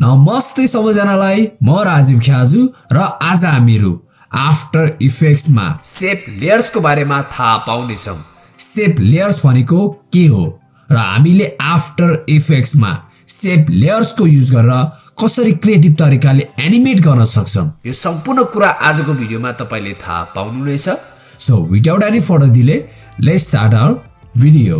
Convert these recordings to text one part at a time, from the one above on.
नमस्ते सबैजनालाई म राजीव ख्याजु र आज हामीहरू आफ्टर इफेक्ट्समा सेप लेयर्सको बारेमा थाहा पाउनेछौँ। सेप लेयर्स भनेको के हो? र हामीले आफ्टर इफेक्ट्समा सेप लेयर्सको युज गरेर कसरी क्रिएटिभ तरिकाले एनिमेट गर्न सक्छौँ। यो सम्पूर्ण कुरा आजको भिडियोमा तपाईँले थाहा पाउनुहुनेछ so without any further delay let start our video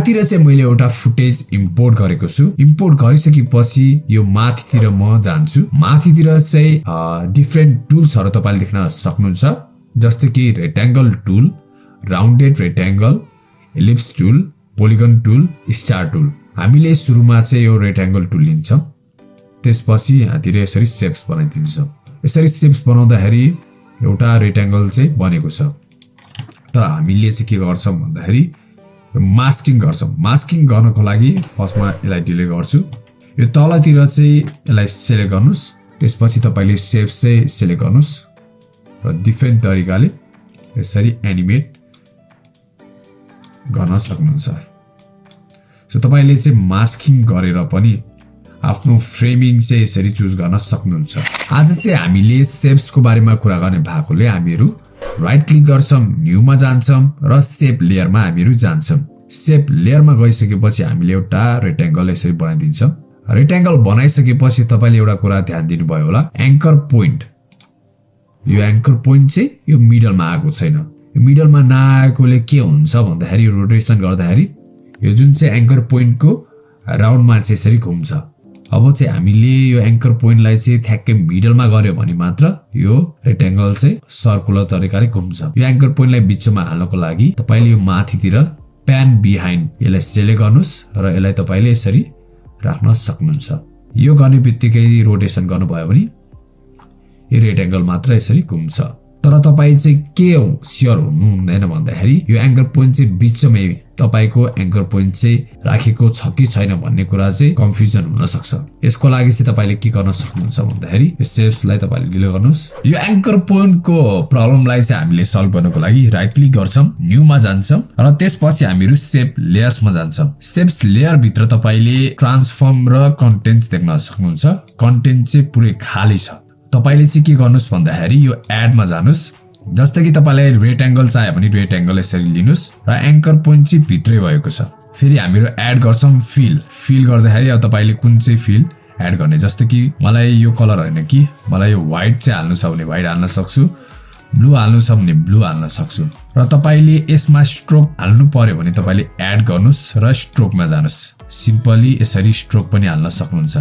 यहाँतिर चाहिँ मैले एउटा फुटेज इम्पोर्ट गरेको छु। इम्पोर्ट गरिसकेपछि यो माथितिर म जान्छु। माथितिर चाहिँ डिफ्रेन्ट टुल्सहरू तपाईँले देख्न सक्नुहुन्छ। जस्तो कि rectangle tool rounded rectangle ellipse tool polygon tool star tool हामीले सुरुमा चाहिँ यो रेक्ट्याङ्गल टुल लिन्छौँ। त्यसपछि यहाँतिर यसरी सेप्स बनाइदिन्छौँ। यसरी सेप्स बनाउँदाखेरि एउटा रेक्ट्याङ्गल चाहिँ बनेको छ। तर हामीले चाहिँ के गर्छौँ भन्दाखेरि मास्किङ गर्छौँ। मास्किङ गर्नको लागि फर्स्टमा यसलाई डिले गर्छु। यो तलतिर चाहिँ यसलाई सेलेक्ट गर्नुहोस्। त्यसपछि तपाईँले सेप्स चाहिँ सेलेक्ट गर्नुहोस्। र डिफ्रेन्ट तरिकाले यसरी एनिमेट गर्न सक्नुहुन्छ। सो तपाईँले चाहिँ मास्किङ गरेर पनि आफ्नो फ्रेमिङ चाहिँ यसरी चुज गर्न सक्नुहुन्छ। आज चाहिँ हामीले सेप्सको बारेमा कुरा गर्ने भएकोले हामीहरू राइट क्लिक गर्छौँ न्यूमा जान्छौँ र सेप लेयरमा हामीहरू जान्छौँ। सेप लेयरमा गइसकेपछि हामीले एउटा रेक्ट्याङ्गल यसरी बनाइदिन्छौँ। रेक्ट्याङ्गल बनाइसकेपछि तपाईँले एउटा कुरा ध्यान दिनुभयो होला एङ्कर पोइन्ट यो एङ्कर पोइन्ट चाहिँ यो मिडलमा आएको छैन। यो मिडलमा नआएकोले के हुन्छ भन्दाखेरि रोटेसन गर्दाखेरि यो जुन चाहिँ एङ्कर पोइन्टको राउन्डमा चाहिँ यसरी घुम्छ। अब चाहिँ हामीले यो एङ्कर पोइन्टलाई चाहिँ ठ्याक्कै मिडलमा गऱ्यो भने मात्र यो रेक्ट्याङ्गल चाहिँ सर्कुलर तरिकाले घुम्छ। यो एङ्कर पोइन्टलाई बिचमा हाल्नको लागि तपाईँले यो माथितिर प्यान बिहाइन्ड यसलाई सेलेक्ट गर्नुहोस् र यसलाई तपाईँले यसरी राख्न सक्नुहुन्छ। यो गर्ने बित्तिकै रोटेसन गर्नुभयो भने यो रेक्ट्याङ्गल मात्र यसरी घुम्छ। तर तपाईँ चाहिँ के स्योर हुनु हुँदैन भन्दाखेरि यो एङ्कर पोइन्ट चाहिँ बिचमै तपाईँको एङ्कर पोइन्ट चाहिँ राखेको छ कि छैन भन्ने कुरा चाहिँ कन्फ्युजन हुन सक्छ यसको लागि चाहिँ तपाईँले के गर्न सक्नुहुन्छ भन्दाखेरि सेप्सलाई तपाईँले डिले गर्नुहोस्। यो एङ्कर पोइन्टको प्रब्लमलाई चाहिँ हामीले सल्भ गर्नको लागि राइट क्लिक गर्छौँ न्यूमा जान्छौँ र त्यसपछि हामीहरू सेप लेयर्समा जान्छौँ। सेप्स लेयर भित्र तपाईँले ट्रान्सफर्म र कन्टेन्ट देख्न सक्नुहुन्छ। कन्टेन्ट चाहिँ पुरै खाली छ। तपाईँले चाहिँ के गर्नुहोस् भन्दाखेरि यो एडमा जानुहोस्। जस्तै कि तपाईँलाई रेक्ट्याङ्गल चाहियो भने रेक्ट्याङ्गल यसरी लिनुहोस् र एङ्कर पोइन्ट चाहिँ भित्रै भएको छ। फेरि हामीहरू एड गर्छौँ फिल फिल गर्दाखेरि अब तपाईँले कुन चाहिँ फिल एड गर्ने? जस्तो कि मलाई यो कलर होइन कि मलाई यो व्हाइट चाहिँ हाल्नु छ भने व्हाइट हाल्न सक्छु ब्लू हाल्नु छ भने ब्लू हाल्न सक्छु। र तपाईँले यसमा स्ट्रोक हाल्नु पर्यो भने तपाईँले एड गर्नुहोस् र स्ट्रोकमा जानुहोस्। सिम्पली यसरी स्ट्रोक पनि हाल्न सक्नुहुन्छ।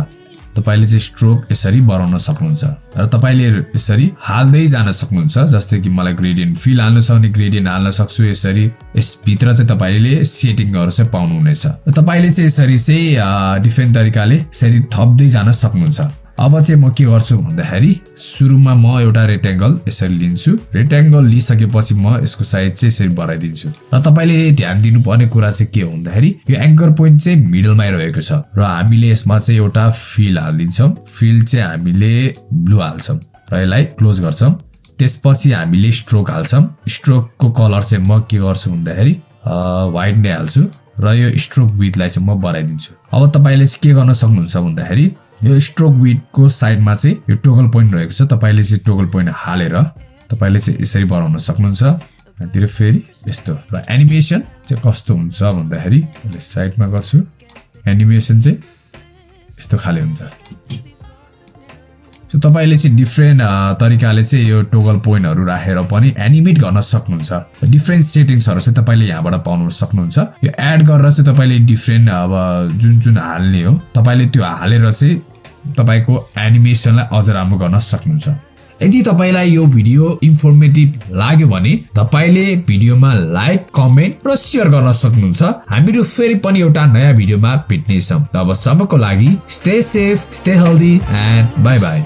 तपाईँले चाहिँ स्ट्रोक यसरी बढाउन सक्नुहुन्छ र तपाईँले यसरी हाल्दै जान सक्नुहुन्छ जस्तै कि मलाई ग्रेडियन्ट फिल हाल्नु छ भने ग्रेडियन्ट हाल्न सक्छु यसरी यसभित्र चाहिँ तपाईँले सेटिङहरू चाहिँ पाउनुहुनेछ। तपाईँले चाहिँ यसरी चाहिँ डिफ्रेन्ट तरिकाले यसरी थप्दै जान सक्नुहुन्छ। अब चाहिँ म के गर्छु भन्दाखेरि सुरुमा म एउटा रेक्ट्याङ्गल यसरी लिन्छु। रेक्ट्याङ्गल लिइसकेपछि म यसको साइज चाहिँ यसरी बढाइदिन्छु। र तपाईँले ध्यान दिनुपर्ने कुरा चाहिँ के हो भन्दाखेरि यो एङ्कर पोइन्ट चाहिँ मिडलमै रहेको छ र हामीले यसमा चाहिँ एउटा फिल हालिदिन्छौँ। फिल चाहिँ हामीले ब्लू हाल्छौँ र यसलाई क्लोज गर्छौँ। त्यसपछि हामीले स्ट्रोक हाल्छौँ। स्ट्रोकको कलर चाहिँ म के गर्छु भन्दाखेरि व्हाइट नै हाल्छु र यो स्ट्रोक विथलाई चाहिँ म बढाइदिन्छु। अब तपाईँले चाहिँ के गर्न सक्नुहुन्छ भन्दाखेरि यो स्ट्रोक विडको साइडमा चाहिँ यो टोगल पोइन्ट रहेको छ। तपाईँले चाहिँ टोगल पोइन्ट हालेर तपाईँले चाहिँ यसरी बनाउन सक्नुहुन्छ। यहाँतिर फेरि यस्तो र एनिमेसन चाहिँ कस्तो हुन्छ भन्दाखेरि मैले साइडमा गर्छु। एनिमेसन चाहिँ यस्तो खाले हुन्छ। सो तपाईँले चाहिँ डिफ्रेन्ट तरिकाले चाहिँ यो टोगल पोइन्टहरू राखेर पनि एनिमेट गर्न सक्नुहुन्छ। डिफ्रेन्ट सेटिङ्सहरू चाहिँ तपाईँले यहाँबाट पाउनु सक्नुहुन्छ। यो एड गरेर चाहिँ तपाईँले डिफ्रेन्ट अब जुन जुन हाल्ने हो तपाईँले त्यो हालेर चाहिँ तपाईँको एनिमेसनलाई अझ राम्रो गर्न सक्नुहुन्छ। यदि तपाईँलाई यो भिडियो इन्फर्मेटिभ लाग्यो भने तपाईँले भिडियोमा लाइक कमेन्ट र सेयर गर्न सक्नुहुन्छ। हामीहरू फेरि पनि एउटा नयाँ भिडियोमा भेट्नेछौँ। तबसम्मको लागि stay safe stay healthy and bye bye